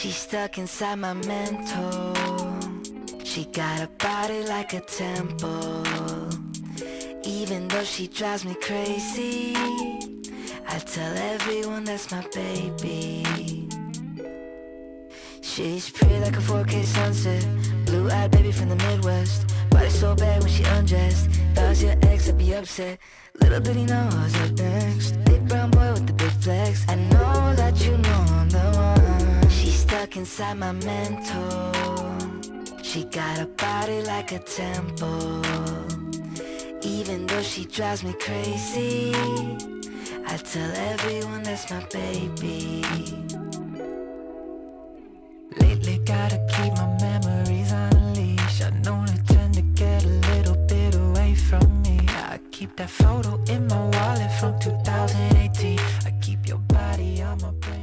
She's stuck inside my mental. She got a body like a temple. Even though she drives me crazy, I tell everyone that's my baby. She's pretty like a 4K sunset. Blue-eyed baby from the Midwest. Body so bad when she undressed. If your ex, I'd be upset. Little did he know I was next. stuck inside my mental. She got a body like a temple. Even though she drives me crazy I tell everyone that's my baby. Lately gotta keep my memories on a leash. I know they tend to get a little bit away from me. I keep that photo in my wallet from 2018 I keep your body on my brain.